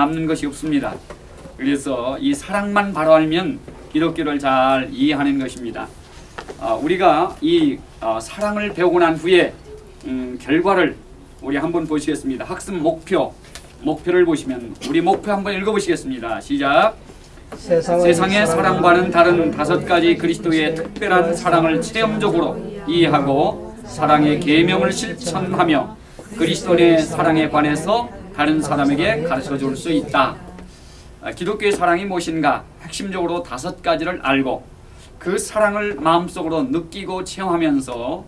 남는 것이 없습니다. 그래서 이 사랑만 바로 알면 기독교를 잘 이해하는 것입니다. 어, 우리가 이 어, 사랑을 배우고 난 후에 음, 결과를 우리 한번 보시겠습니다. 학습 목표 목표를 보시면 우리 목표 한번 읽어보시겠습니다. 시작. 세상의 사랑과는 다른 다섯 가지 그리스도의 특별한 사랑을 체험적으로 이해하고 사랑의 계명을 실천하며 그리스도의 사랑에 관해서 다른 사람에게 가르쳐 줄 수 있다. 아, 기독교의 사랑이 무엇인가? 핵심적으로 다섯 가지를 알고 그 사랑을 마음속으로 느끼고 체험하면서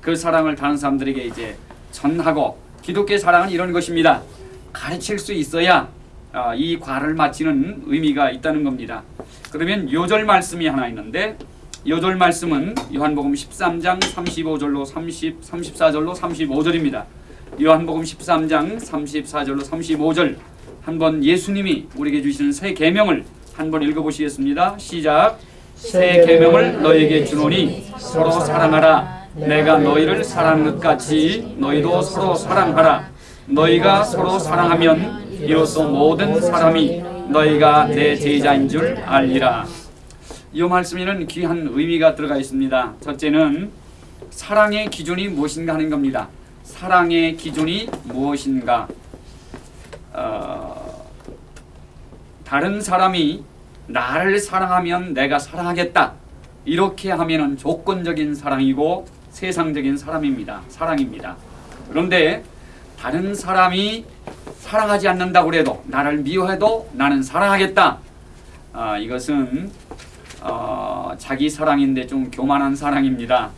그 사랑을 다른 사람들에게 이제 전하고 기독교의 사랑은 이런 것입니다. 가르칠 수 있어야 아, 이 과를 마치는 의미가 있다는 겁니다. 그러면 요절 말씀이 하나 있는데 요절 말씀은 요한복음 13장 35절로 30, 34절로 35절입니다. 요한복음 13장 34절로 35절 한번 예수님이 우리에게 주시는 새 계명을 한번 읽어보시겠습니다. 시작. 새 계명을 너에게 주노니 서로 사랑하라. 내가 너희를 사랑한 것 같이 너희도 서로 사랑하라. 너희가 서로 사랑하면 이로써 모든 사람이 너희가 내 제자인 줄 알리라. 이 말씀에는 귀한 의미가 들어가 있습니다. 첫째는 사랑의 기준이 무엇인가 하는 겁니다. 사랑의 기준이 무엇인가? 어, 다른 사람이 나를 사랑하면 내가 사랑하겠다. 이렇게 하면은 조건적인 사랑이고 세상적인 사람입니다. 사랑입니다. 그런데 다른 사람이 사랑하지 않는다고 해도 나를 미워해도 나는 사랑하겠다. 아, 이것은 어, 자기 사랑인데 좀 교만한 사랑입니다.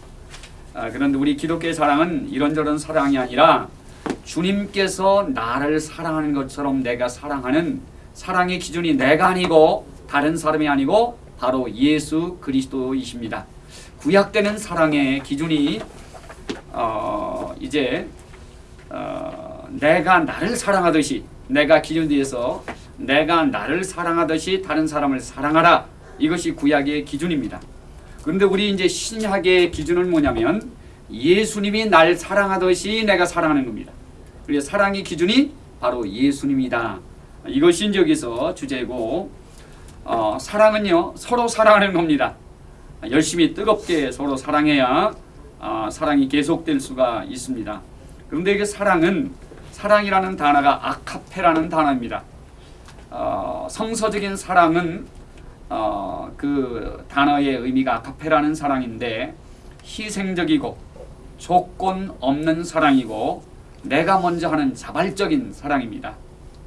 아, 그런데 우리 기독교의 사랑은 이런저런 사랑이 아니라 주님께서 나를 사랑하는 것처럼 내가 사랑하는 사랑의 기준이 내가 아니고 다른 사람이 아니고 바로 예수 그리스도이십니다. 구약되는 사랑의 기준이 어, 이제 어, 내가 나를 사랑하듯이 내가 기준 뒤에서 내가 나를 사랑하듯이 다른 사람을 사랑하라 이것이 구약의 기준입니다. 그런데 우리 이제 신약의 기준은 뭐냐면 예수님이 날 사랑하듯이 내가 사랑하는 겁니다. 그래서 사랑의 기준이 바로 예수님이다. 이것이 여기서 주제고 어, 사랑은요 서로 사랑하는 겁니다. 열심히 뜨겁게 서로 사랑해야 어, 사랑이 계속될 수가 있습니다. 그런데 이 사랑은 사랑이라는 단어가 아카페라는 단어입니다. 어, 성서적인 사랑은 어, 그 단어의 의미가 아카페라는 사랑인데 희생적이고 조건 없는 사랑이고 내가 먼저 하는 자발적인 사랑입니다.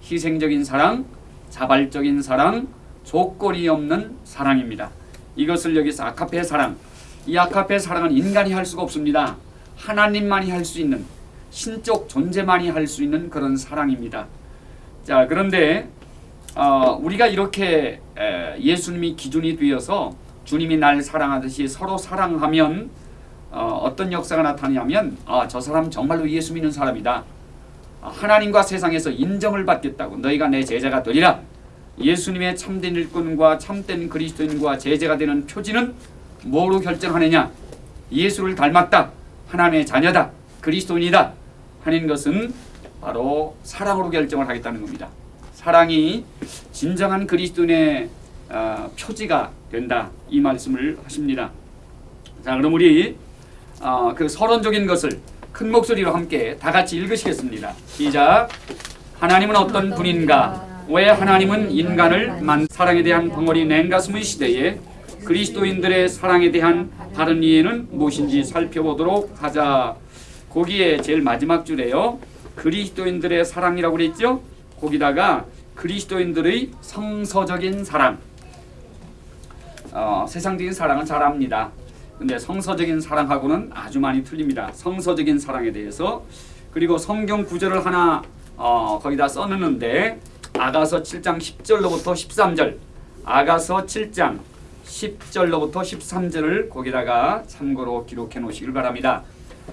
희생적인 사랑, 자발적인 사랑, 조건이 없는 사랑입니다. 이것을 여기서 아카페 사랑, 이 아카페 사랑은 인간이 할 수가 없습니다. 하나님만이 할 수 있는 신적 존재만이 할 수 있는 그런 사랑입니다. 자 그런데 어, 우리가 이렇게 에, 예수님이 기준이 되어서 주님이 날 사랑하듯이 서로 사랑하면 어, 떤 역사가 나타나냐면 아, 저 사람 정말로 예수 믿는 사람이다. 아, 하나님과 세상에서 인정을 받겠다고 너희가 내 제자가 되리라. 예수님의 참된 일꾼과 참된 그리스도인과 제자가 되는 표지는 뭐로 결정하느냐? 예수를 닮았다. 하나님의 자녀다. 그리스도인이다. 하는 것은 바로 사랑으로 결정을 하겠다는 겁니다. 사랑이 진정한 그리스도인의 어, 표지가 된다. 이 말씀을 하십니다. 자, 그럼 우리 어, 그 서론적인 것을 큰 목소리로 함께 다 같이 읽으시겠습니다. 시작. 하나님은 어떤 분인가? 왜 하나님은 인간을 만 사랑에 대한 벙어리 냉가슴의 시대에 그리스도인들의 사랑에 대한 다른 이해는 무엇인지 살펴보도록 하자. 거기에 제일 마지막 줄에요. 그리스도인들의 사랑이라고 그랬죠? 거기다가 그리스도인들의 성서적인 사랑. 어, 세상적인 사랑은 잘 압니다. 근데 성서적인 사랑하고는 아주 많이 틀립니다. 성서적인 사랑에 대해서 그리고 성경 구절을 하나 어, 거기다 써놓는데 아가서 7장 10절로부터 13절 아가서 7장 10절로부터 13절을 거기다가 참고로 기록해 놓으시길 바랍니다.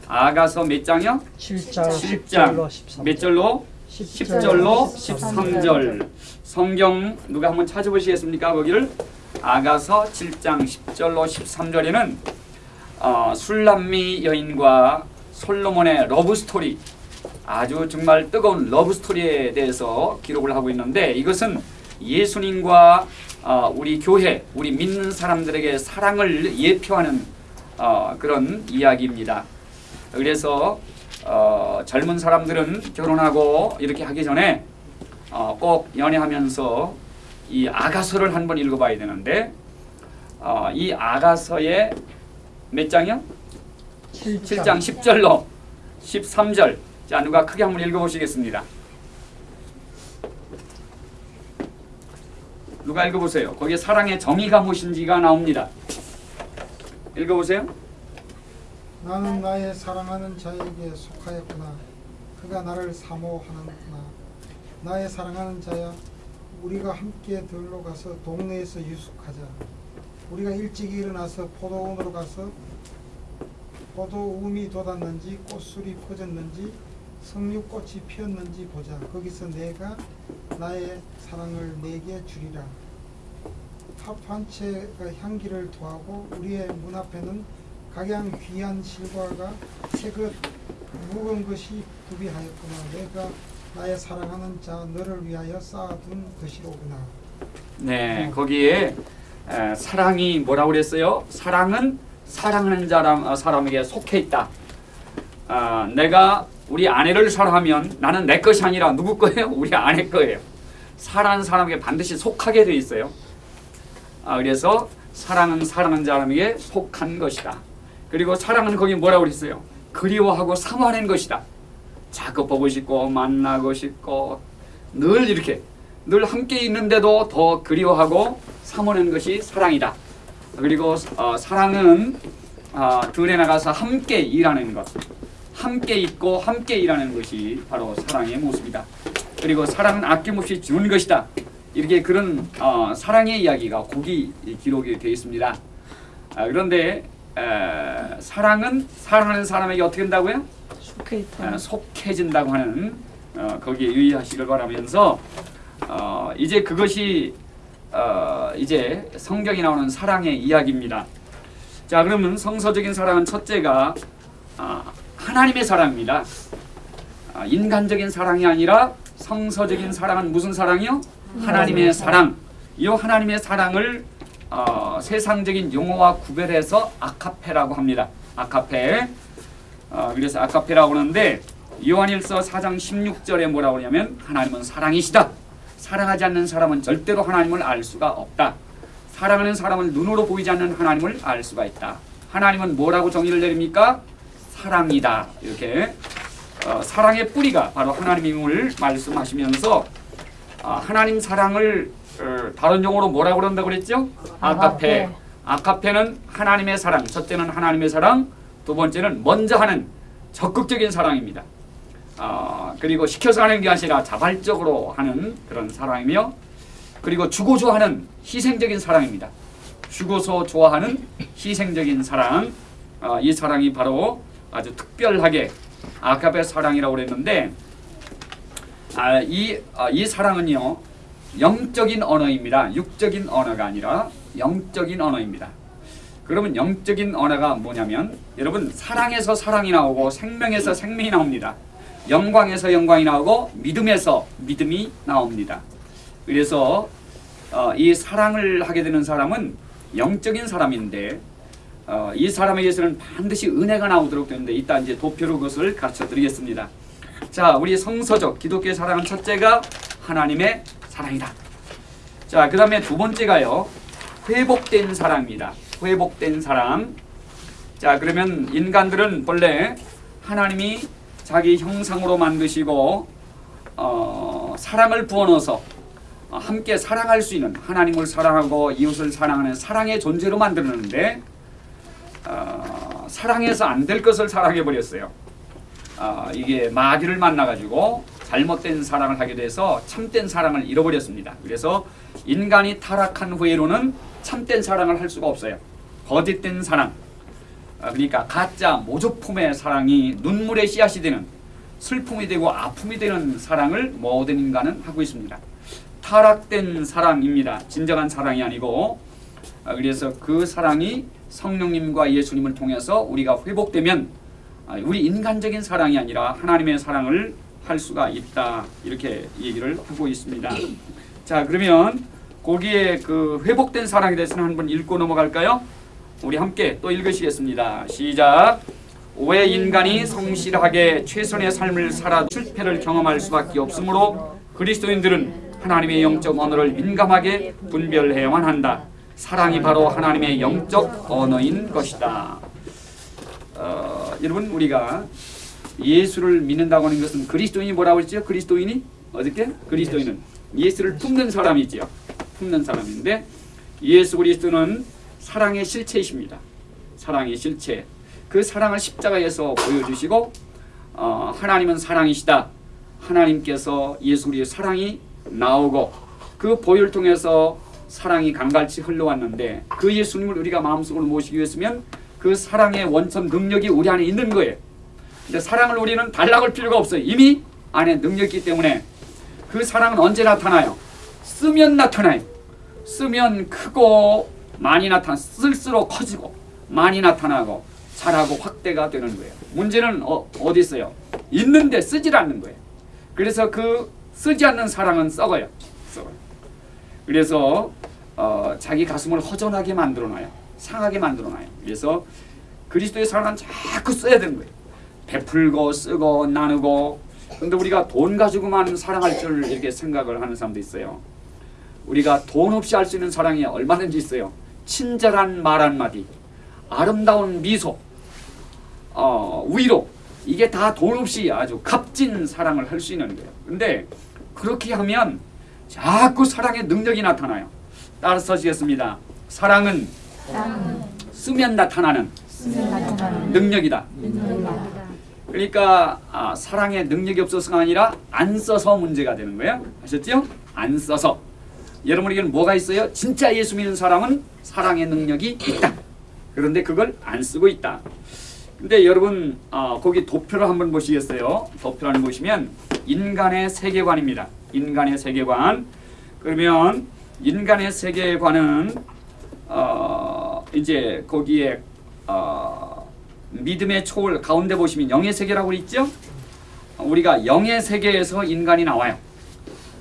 아가서 몇 장이요? 7장 7장 13절. 몇 절로? 10절로 13절 성경 누가 한번 찾아보시겠습니까? 거기를 아가서 7장 10절로 13절에는 어, 술람미 여인과 솔로몬의 러브 스토리 아주 정말 뜨거운 러브 스토리에 대해서 기록을 하고 있는데 이것은 예수님과 어, 우리 교회, 우리 믿는 사람들에게 사랑을 예표하는 어, 그런 이야기입니다. 그래서 어, 젊은 사람들은 결혼하고 이렇게 하기 전에 어, 꼭 연애하면서 이 아가서를 한번 읽어봐야 되는데 어, 이 아가서의 몇 장이요? 7장 10절로 13절 자 누가 크게 한번 읽어보시겠습니다. 누가 읽어보세요. 거기에 사랑의 정의가 무엇인지가 나옵니다. 읽어보세요. 나는 나의 사랑하는 자에게 속하였구나. 그가 나를 사모하는구나. 나의 사랑하는 자야, 우리가 함께 들로 가서 동네에서 유숙하자. 우리가 일찍 일어나서 포도원으로 가서 포도움이 돋았는지 꽃술이 퍼졌는지 석류꽃이 피었는지 보자. 거기서 내가 나의 사랑을 내게 주리라. 합한 채가 향기를 더하고 우리의 문 앞에는 각양 귀한 실과가 새것 묵은 것이 구비하였구나. 내가 나의 사랑하는 자 너를 위하여 쌓아둔 것이로구나. 네, 거기에 에, 사랑이 뭐라고 그랬어요? 사랑은 사랑하는 사람, 어, 사람에게 속해 있다. 아, 내가 우리 아내를 사랑하면 나는 내 것이 아니라 누구 거예요? 우리 아내 거예요. 사랑하는 사람에게 반드시 속하게 돼 있어요. 아, 그래서 사랑은 사랑하는 사람에게 속한 것이다. 그리고 사랑은 거기 뭐라고 그랬어요? 그리워하고 사모하는 것이다. 자꾸 보고 싶고 만나고 싶고 늘 이렇게 늘 함께 있는데도 더 그리워하고 사모하는 것이 사랑이다. 그리고 어, 사랑은 어, 들에 나가서 함께 일하는 것, 함께 있고 함께 일하는 것이 바로 사랑의 모습이다. 그리고 사랑은 아낌없이 주는 것이다. 이렇게 그런 어, 사랑의 이야기가 곡이 기록이 되어 있습니다. 아, 그런데 에, 사랑은 사랑하는 사람에게 어떻게 된다고요? 속해 있다. 어, 속해진다고 하는 어, 거기에 유의하시길 바라면서 어, 이제 그것이 어, 이제 성경이 나오는 사랑의 이야기입니다. 자 그러면 성서적인 사랑은 첫째가 아, 하나님의 사랑입니다. 아, 인간적인 사랑이 아니라 성서적인 사랑은 무슨 사랑이요? 하나님의 사랑. 이 하나님의 사랑을 어, 세상적인 용어와 구별해서 아카페라고 합니다. 아카페. 어, 그래서 아카페라고 하는데 요한일서 4장 16절에 뭐라고 하냐면 하나님은 사랑이시다. 사랑하지 않는 사람은 절대로 하나님을 알 수가 없다. 사랑하는 사람은 눈으로 보이지 않는 하나님을 알 수가 있다. 하나님은 뭐라고 정의를 내립니까? 사랑이다. 이렇게 어, 사랑의 뿌리가 바로 하나님임을 말씀하시면서 아, 하나님 사랑을 어, 다른 용어로 뭐라고 그런다고 그랬죠? 아카페. 아카페는 하나님의 사랑. 첫째는 하나님의 사랑, 두 번째는 먼저 하는 적극적인 사랑입니다. 아, 그리고 시켜서 하는 게 아니라 자발적으로 하는 그런 사랑이며 그리고 주고 좋아하는 희생적인 사랑입니다. 주고서 좋아하는 희생적인 사랑. 아, 이 사랑이 바로 아주 특별하게 아카페 사랑이라고 그랬는데 아, 이, 아, 이 사랑은요 영적인 언어입니다. 육적인 언어가 아니라 영적인 언어입니다. 그러면 영적인 언어가 뭐냐면 여러분 사랑에서 사랑이 나오고 생명에서 생명이 나옵니다. 영광에서 영광이 나오고 믿음에서 믿음이 나옵니다. 그래서 어, 이 사랑을 하게 되는 사람은 영적인 사람인데 어, 이 사람에게서는 반드시 은혜가 나오도록 되는데 이따 이제 도표로 그것을 가르쳐 드리겠습니다. 자, 우리 성서적 기독교의 사랑은 첫째가 하나님의 사랑이다. 자, 그 다음에 두 번째가요. 회복된 사랑입니다. 회복된 사랑. 자, 그러면 인간들은 본래 하나님이 자기 형상으로 만드시고 어, 사랑을 부어넣어서 어, 함께 사랑할 수 있는 하나님을 사랑하고 이웃을 사랑하는 사랑의 존재로 만들었는데 어, 사랑해서 안 될 것을 사랑해 버렸어요. 어, 이게 마귀를 만나가지고 잘못된 사랑을 하게 돼서 참된 사랑을 잃어버렸습니다. 그래서 인간이 타락한 후에로는 참된 사랑을 할 수가 없어요. 거짓된 사랑, 어, 그러니까 가짜 모조품의 사랑이 눈물의 씨앗이 되는 슬픔이 되고 아픔이 되는 사랑을 모든 인간은 하고 있습니다. 타락된 사랑입니다. 진정한 사랑이 아니고 어, 그래서 그 사랑이 성령님과 예수님을 통해서 우리가 회복되면 아, 우리 인간적인 사랑이 아니라 하나님의 사랑을 할 수가 있다 이렇게 얘기를 하고 있습니다. 자 그러면 거기에 그 회복된 사랑에 대해서는 한번 읽고 넘어갈까요? 우리 함께 또 읽으시겠습니다. 시작. 왜 인간이 성실하게 최선의 삶을 살아 실패를 경험할 수밖에 없으므로 그리스도인들은 하나님의 영적 언어를 민감하게 분별해야만 한다. 사랑이 바로 하나님의 영적 언어인 것이다. 어, 여러분 우리가 예수를 믿는다고 하는 것은 그리스도인이 뭐라고 했죠? 그리스도인이 어떻게? 그리스도인은 예수를 품는 사람이 지요. 품는 사람인데 예수 그리스도는 사랑의 실체이십니다. 사랑의 실체. 그 사랑을 십자가에서 보여주시고 어, 하나님은 사랑이시다. 하나님께서 예수 그리스도의 사랑이 나오고 그 보혈 통해서 사랑이 강갈치 흘러왔는데 그 예수님을 우리가 마음속으로 모시기 위해서면 그 사랑의 원천 능력이 우리 안에 있는 거예요. 근데 사랑을 우리는 달라갈 필요가 없어요. 이미 안에 능력이 있기 때문에 그 사랑은 언제 나타나요? 쓰면 나타나요. 쓰면 크고 많이 나타 쓸수록 커지고 많이 나타나고 자라고 확대가 되는 거예요. 문제는 어, 어디 있어요? 있는데 쓰질 않는 거예요. 그래서 그 쓰지 않는 사랑은 썩어요. 썩어요. 그래서 어, 자기 가슴을 허전하게 만들어놔요. 상하게 만들어놔요. 그래서 그리스도의 사랑은 자꾸 써야 되는 거예요. 베풀고 쓰고 나누고 근데 우리가 돈 가지고만 사랑할 줄 이렇게 생각을 하는 사람도 있어요. 우리가 돈 없이 할 수 있는 사랑이 얼마든지 있어요. 친절한 말 한마디, 아름다운 미소, 어, 위로 이게 다 돈 없이 아주 값진 사랑을 할 수 있는 거예요. 근데 그렇게 하면 자꾸 사랑의 능력이 나타나요. 따라서 하시겠습니다. 사랑은 쓰면 나타나는 능력이다. 그러니까 아, 사랑의 능력이 없어서가 아니라 안 써서 문제가 되는 거예요. 아셨죠? 안 써서. 여러분에게는 뭐가 있어요? 진짜 예수 믿는 사람은 사랑의 능력이 있다. 그런데 그걸 안 쓰고 있다. 근데 여러분 아, 거기 도표를 한번 보시겠어요? 도표를 보시면 인간의 세계관입니다. 인간의 세계관. 그러면 인간의 세계관은 어, 이제 거기에 어, 믿음의 초월 가운데 보시면 영의 세계라고 있죠? 우리가 영의 세계에서 인간이 나와요.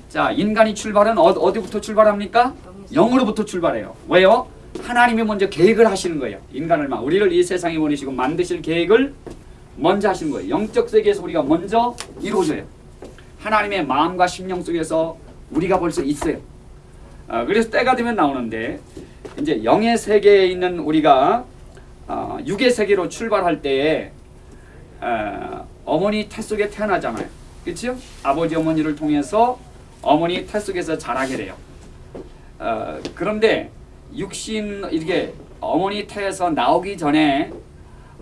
자, 인간이 출발은 어, 어디부터 출발합니까? 영으로부터 출발해요. 왜요? 하나님이 먼저 계획을 하시는 거예요. 인간을 막 우리를 이 세상에 보내시고 만드실 계획을 먼저 하시는 거예요. 영적 세계에서 우리가 먼저 이루어져요. 하나님의 마음과 심령 속에서 우리가 벌써 있어요. 어, 그래서 때가 되면 나오는데 이제 영의 세계에 있는 우리가 어, 육의 세계로 출발할 때에 어, 어머니 태 속에 태어나잖아요. 그렇죠? 아버지 어머니를 통해서 어머니 태 속에서 자라게 돼요. 어, 그런데 육신 이렇게 어머니 태에서 나오기 전에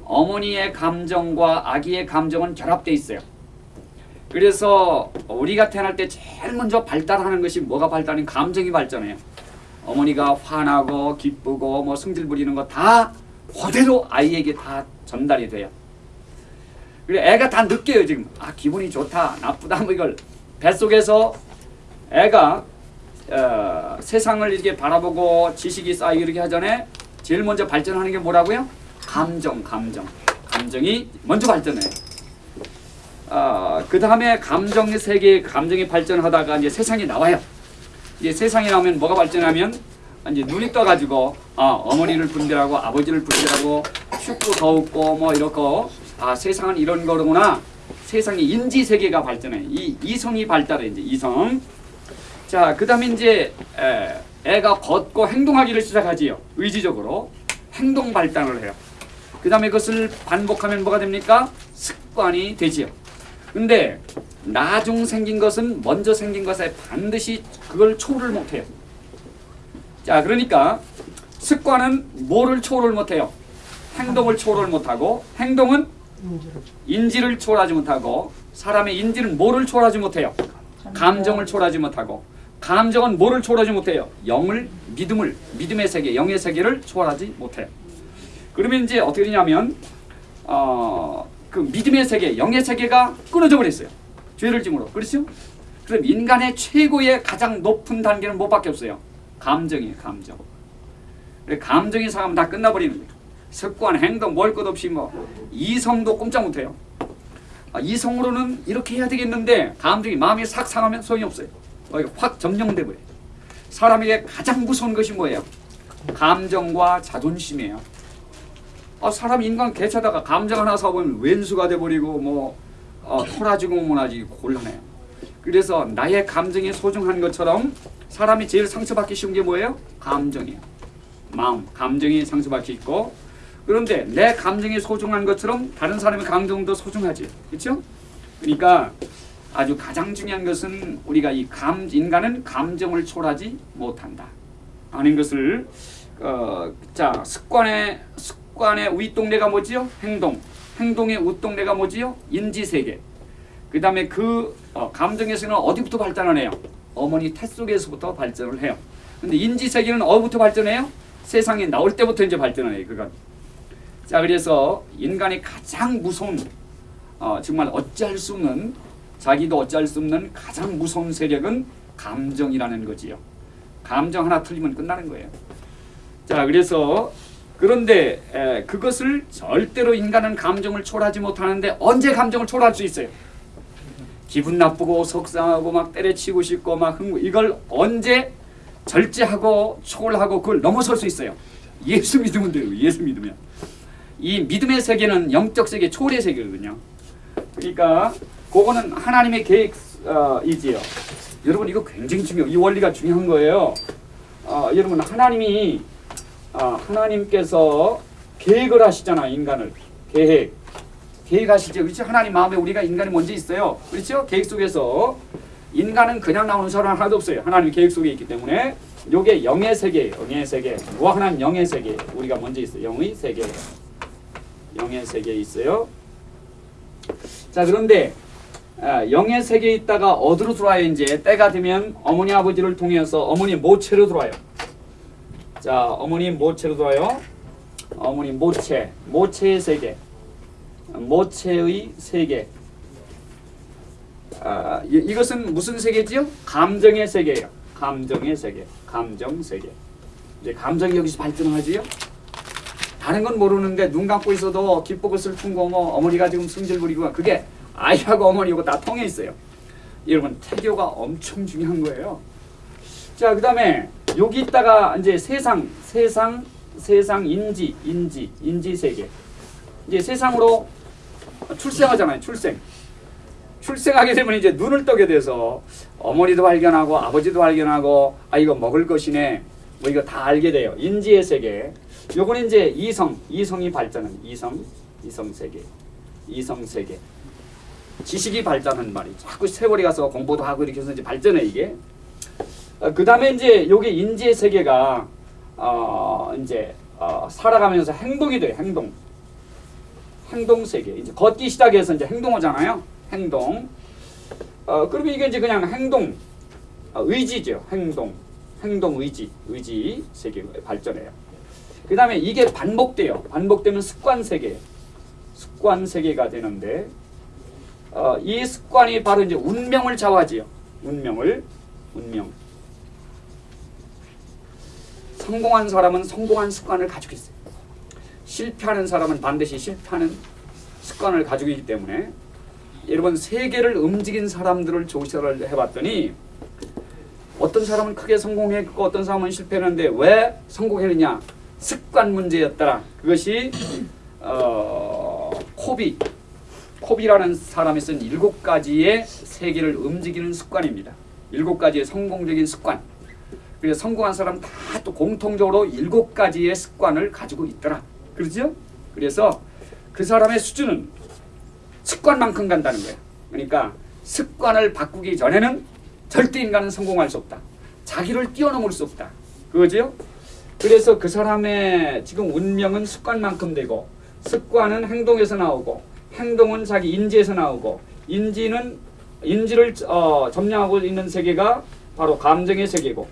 어머니의 감정과 아기의 감정은 결합돼 있어요. 그래서 우리가 태어날 때 제일 먼저 발달하는 것이 뭐가 발달하는 감정이 발전해요. 어머니가 화나고 기쁘고 뭐 성질 부리는 거 다 그대로 아이에게 다 전달이 돼요. 그래 애가 다 느껴요 지금 아 기분이 좋다 나쁘다 뭐 이걸 뱃속에서 애가 어, 세상을 이렇게 바라보고 지식이 쌓이고 이렇게 하전에 제일 먼저 발전하는 게 뭐라고요? 감정 감정 감정이 먼저 발전해요. 어, 그 다음에 감정의 세계 감정이 발전하다가 이제 세상이 나와요. 이제 세상이 나오면 뭐가 발전하면 이제 눈이 떠가지고 아, 어머니를 분별하고 아버지를 분별하고 춥고 더웠고 뭐 이렇고 아 세상은 이런 거구나. 세상의 인지 세계가 발전해. 이 이성이 발달해 이제 이성. 자, 그다음에 이제 에, 애가 걷고 행동하기를 시작하지요. 의지적으로 행동 발달을 해요. 그다음에 그것을 반복하면 뭐가 됩니까? 습관이 되지요. 근데 나중 생긴 것은 먼저 생긴 것에 반드시 그걸 초월을 못해요. 자, 그러니까 습관은 뭐를 초월을 못해요? 행동을 초월을 못하고 행동은 인지를 초월하지 못하고 사람의 인지는 뭐를 초월하지 못해요? 감정을 초월하지 못하고 감정은 뭐를 초월하지 못해요? 영을 믿음을 믿음의 세계 영의 세계를 초월하지 못해요. 그러면 이제 어떻게 되냐면 어, 그 믿음의 세계 영의 세계가 끊어져 버렸어요. 죄를 짐으로 그렇죠? 그럼 인간의 최고의 가장 높은 단계는 뭐밖에 없어요? 감정이에요 감정. 감정이 상하면 다 끝나버리는 거예요. 습관, 행동, 뭘 것 없이 뭐 이성도 꼼짝 못해요. 아, 이성으로는 이렇게 해야 되겠는데 감정이 마음이 싹 상하면 소용이 없어요. 확 점령돼 버려요. 사람에게 가장 무서운 것이 뭐예요? 감정과 자존심이에요. 아, 사람 인간 개차다가 감정 하나 사보면 왼수가 돼버리고 뭐 어, 토라지고 뭐나지 곤란해요. 그래서 나의 감정이 소중한 것처럼 사람이 제일 상처받기 쉬운 게 뭐예요? 감정이에요. 마음, 감정이 상처받기 있고 그런데 내 감정이 소중한 것처럼 다른 사람의 감정도 소중하지. 그렇죠? 그러니까 아주 가장 중요한 것은 우리가 이 감, 인간은 감정을 초월하지 못한다. 하는 것을 어, 자 습관의 습관의 윗동네가 뭐지요? 행동. 행동의 윗동네가 뭐지요? 인지세계. 그 다음에 그 어, 감정에서는 어디부터 발전하네요? 어머니 태 속에서부터 발전을 해요. 근데 인지세계는 어디부터 발전해요? 세상에 나올 때부터 이제 발전을 해요. 그건. 자 그래서 인간이 가장 무서운 어, 정말 어찌할 수 없는 자기도 어찌할 수 없는 가장 무서운 세력은 감정이라는 거지요. 감정 하나 틀리면 끝나는 거예요. 자 그래서 그런데 에, 그것을 절대로 인간은 감정을 초월하지 못하는데 언제 감정을 초월할 수 있어요? 기분 나쁘고 속상하고 막 때려치고 싶고 막 흥, 이걸 언제 절제하고 초월하고 그걸 넘어설 수 있어요? 예수 믿으면 돼요. 예수 믿으면. 이 믿음의 세계는 영적 세계 초월의 세계거든요. 그러니까 그거는 하나님의 계획이지요. 여러분 이거 굉장히 중요. 이 원리가 중요한 거예요. 어, 여러분 하나님이 어, 하나님께서 계획을 하시잖아 인간을 계획 계획하시죠. 그렇죠? 하나님 마음에 우리가 인간이 먼저 있어요. 그렇죠? 계획 속에서 인간은 그냥 나오는 사람 하나도 없어요. 하나님 계획 속에 있기 때문에 요게 영의 세계예요. 영의 세계. 무한한 영의 세계. 우리가 먼저 있어요. 영의 세계. 영의 세계에 있어요. 자 그런데 아, 영의 세계에 있다가 어디로 들어와요 이제 때가 되면 어머니 아버지를 통해서 어머니 모체로 들어와요. 자 어머니 모체로 들어와요. 어머니 모체 모체의 세계 모체의 세계 아, 이, 이것은 무슨 세계지요? 감정의 세계예요. 감정의 세계 감정 세계 이제 감정이 여기서 발전하지요. 다른 건 모르는데 눈 감고 있어도 기쁘고 슬픈 거 뭐 어머니가 지금 승질 부리고 그게 아이하고 어머니하고 다 통해 있어요. 여러분 태교가 엄청 중요한 거예요. 자 그다음에 여기 있다가 이제 세상 세상 세상 인지 인지 인지 세계 이제 세상으로 출생하잖아요. 출생 출생하게 되면 이제 눈을 뜨게 돼서 어머니도 발견하고 아버지도 발견하고 아 이거 먹을 것이네 뭐 이거 다 알게 돼요. 인지의 세계. 요거는 이제 이성, 이성이 발전한 이성, 이성 세계, 이성 세계. 지식이 발전한 말이 자꾸 세월이 가서 공부도 하고 이렇게 해서 이제 발전해 이게. 어, 그 다음에 이제 요게 인지의 세계가 어 이제 어, 살아가면서 행동이 돼 행동. 행동 세계. 이제 걷기 시작해서 이제 행동하잖아요. 행동. 어 그러면 이게 이제 그냥 행동, 어, 의지죠. 행동, 행동 의지, 의지 세계 발전해요. 그 다음에 이게 반복돼요. 반복되면 습관 세계, 습관 세계가 되는데 어, 이 습관이 바로 이제 운명을 좌우하지요. 운명을, 운명. 성공한 사람은 성공한 습관을 가지고 있어요. 실패하는 사람은 반드시 실패하는 습관을 가지고 있기 때문에 여러분 세계를 움직인 사람들을 조사를 해봤더니 어떤 사람은 크게 성공했고 어떤 사람은 실패했는데 왜 성공했느냐? 습관 문제였더라. 그것이 어, 코비 코비라는 사람이 쓴 일곱 가지의 세계를 움직이는 습관입니다. 일곱 가지의 성공적인 습관. 그래서 성공한 사람 다 또 공통적으로 일곱 가지의 습관을 가지고 있더라. 그렇죠? 그래서 그 사람의 수준은 습관만큼 간다는 거예요. 그러니까 습관을 바꾸기 전에는 절대 인간은 성공할 수 없다. 자기를 뛰어넘을 수 없다. 그거죠? 그래서 그 사람의 지금 운명은 습관만큼 되고 습관은 행동에서 나오고 행동은 자기 인지에서 나오고 인지는 인지를 어, 점령하고 있는 세계가 바로 감정의 세계고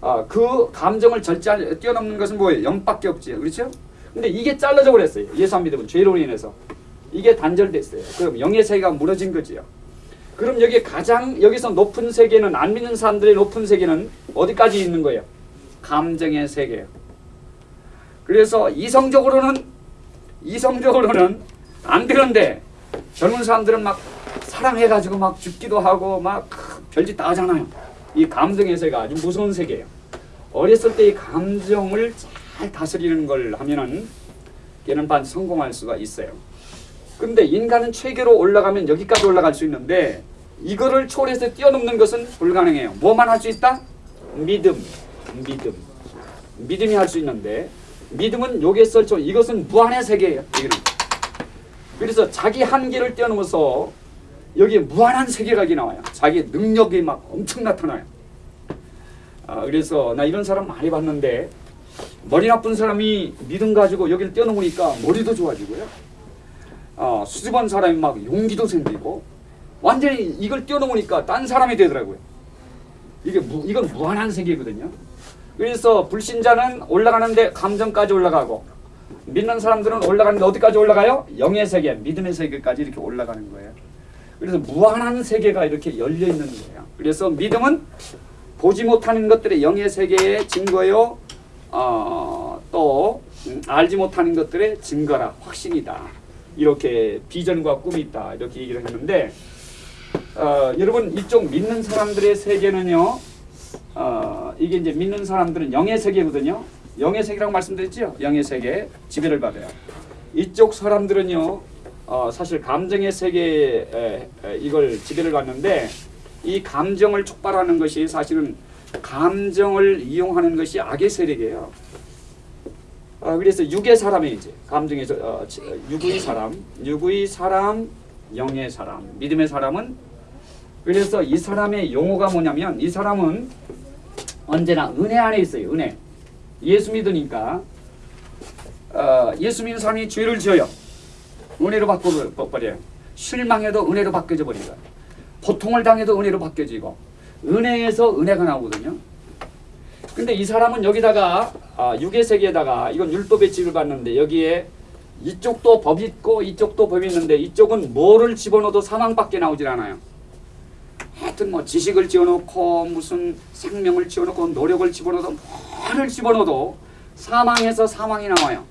아, 그 감정을 절제 뛰어넘는 것은 뭐예요? 영밖에 없지 그렇죠? 근데 이게 잘라져 버렸어요. 예수 안 믿으면 죄로 인해서 이게 단절됐어요. 그럼 영의 세계가 무너진 거지요. 그럼 여기 가장 여기서 높은 세계는 안 믿는 사람들의 높은 세계는 어디까지 있는 거예요? 감정의 세계예요. 그래서 이성적으로는 이성적으로는 안 되는데 젊은 사람들은 막 사랑해가지고 막 죽기도 하고 막 별짓 다 하잖아요. 이 감정의 세계가 아주 무서운 세계예요. 어렸을 때 이 감정을 잘 다스리는 걸 하면은 걔는 반 성공할 수가 있어요. 근데 인간은 최계로 올라가면 여기까지 올라갈 수 있는데 이거를 초월해서 뛰어넘는 것은 불가능해요. 뭐만 할 수 있다? 믿음, 믿음, 믿음이 할 수 있는데 믿음은 여기서 저 이것은 무한의 세계예요. 그래서 자기 한계를 뛰어넘어서 여기에 무한한 세계각이 나와요. 자기 능력이 막 엄청 나타나요. 아, 그래서 나 이런 사람 많이 봤는데 머리 나쁜 사람이 믿음 가지고 여기를 뛰어넘으니까 머리도 좋아지고요. 어, 수줍은 사람이 막 용기도 생기고 완전히 이걸 뛰어넘으니까 딴 사람이 되더라고요. 이게 무, 이건 무한한 세계거든요. 그래서 불신자는 올라가는데 감정까지 올라가고 믿는 사람들은 올라가는데 어디까지 올라가요? 영의 세계, 믿음의 세계까지 이렇게 올라가는 거예요. 그래서 무한한 세계가 이렇게 열려 있는 거예요. 그래서 믿음은 보지 못하는 것들의 영의 세계의 증거요. 어, 또 음, 알지 못하는 것들의 증거라 확신이다. 이렇게 비전과 꿈이 있다. 이렇게 얘기를 했는데 어, 여러분 이쪽 믿는 사람들의 세계는요. 어, 이게 이제 믿는 사람들은 영의 세계거든요. 영의 세계라고 말씀드렸죠. 영의 세계 지배를 받아요. 이쪽 사람들은요. 어, 사실 감정의 세계에 이걸 지배를 받는데 이 감정을 촉발하는 것이 사실은 감정을 이용하는 것이 악의 세력이에요. 어, 그래서 육의 사람이 이제 감정에서 어, 지- 어, 육의 사람, 육의 사람, 영의 사람, 믿음의 사람은 그래서 이 사람의 용어가 뭐냐면 이 사람은 언제나 은혜 안에 있어요. 은혜. 예수 믿으니까 어, 예수 믿는 사람이 죄를 지어요. 은혜로 바꿔버려요. 실망해도 은혜로 바뀌어져 버리고 고통을 당해도 은혜로 바뀌어지고 은혜에서 은혜가 나오거든요. 근데 이 사람은 여기다가 아, 육의 세계에다가 이건 율법의 지를 받는데 여기에 이쪽도 법 있고 이쪽도 법 있는데 이쪽은 뭐를 집어넣어도 사망밖에 나오질 않아요. 하여튼 뭐 지식을 집어넣고 무슨 생명을 집어넣고 노력을 집어넣어도 뭐를 집어넣어도 사망에서 사망이 나와요.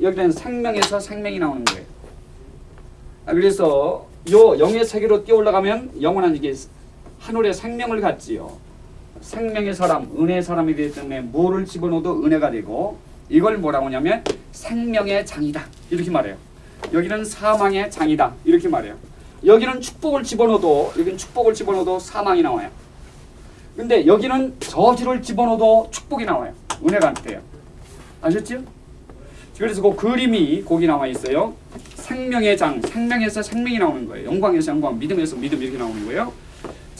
여기는 생명에서 생명이 나오는 거예요. 아, 그래서 요 영의 세계로 뛰어 올라가면 영원한 이게 하늘의 생명을 갖지요. 생명의 사람, 은혜의 사람이 되기 때문에 뭐를 집어넣어도 은혜가 되고 이걸 뭐라고 하냐면 생명의 장이다 이렇게 말해요. 여기는 사망의 장이다 이렇게 말해요. 여기는 축복을 집어넣어도 여기는 축복을 집어넣어도 사망이 나와요. 근데 여기는 저주를 집어넣어도 축복이 나와요. 은혜가 안 돼요. 아셨죠? 그래서 그 그림이 거기 나와 있어요. 생명의 장, 생명에서 생명이 나오는 거예요. 영광에서 영광, 믿음에서 믿음 이렇게 나오는 거예요.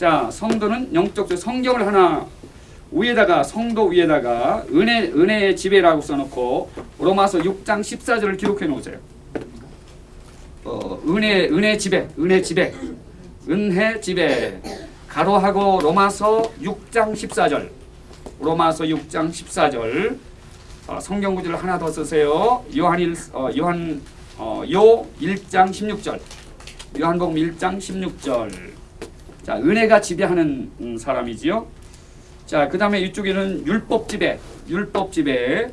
자, 성도는 영적 성경을 하나 위에다가 성도 위에다가 은혜 은혜의 지배라고 써놓고 로마서 6장 14절을 기록해 놓으세요. 어, 은혜 은혜 지배, 은혜 지배, 은혜 지배 가로하고 로마서 6장 14절, 로마서 6장 14절 어, 성경 구절을 하나 더 쓰세요. 요한 1 어, 요한 어, 요 1장 16절. 요한복음 1장 16절. 자, 은혜가 지배하는 음, 사람이지요. 자, 그 다음에 이쪽에는 율법 지배. 율법 지배.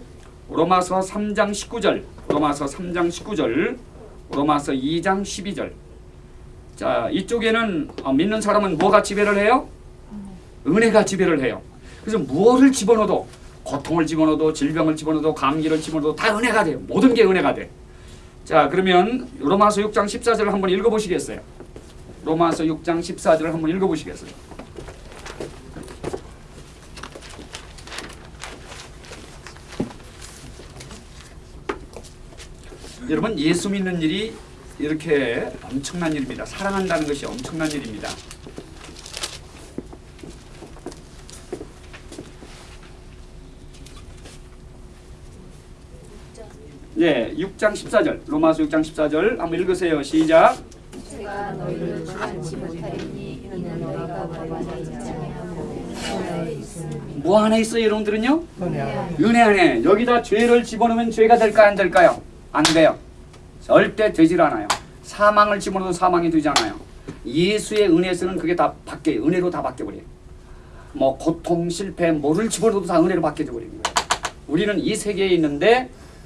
로마서 3장 19절. 로마서 3장 19절. 로마서 2장 12절. 자, 이쪽에는 어, 믿는 사람은 뭐가 지배를 해요? 은혜가 지배를 해요. 그래서 무엇을 집어넣어도 고통을 집어넣어도 질병을 집어넣어도 감기를 집어넣어도 다 은혜가 돼요. 모든 게 은혜가 돼. 자 그러면 로마서 6장 14절을 한번 읽어보시겠어요? 로마서 6장 14절을 한번 읽어보시겠어요? 여러분 예수 믿는 일이 이렇게 엄청난 일입니다. 사랑한다는 것이 엄청난 일입니다. 예, 6장 14절. 로마서 6장 14절 한번 읽으세요. 시작. 제가 너희를 주지 못하리니 이는 너희가 원하지 않냐고 너희에 있으니 뭐 안에 있어요, 여러분들은요? 은혜 안에. 여기다 죄를 집어넣으면 죄가 될까요, 안 될까요? 안 돼요. 절대 되질 않아요. 사망을 집어넣어도 사망이 되지 않아요. 예수의 은혜에서는 그게 다 바뀌어요. 은혜로 다 바뀌어버려요. 뭐 고통, 실패, 뭐를 집어넣어도 다 은혜로 바뀌어져 버리는 거예요. 우리는 이 세계에 있는데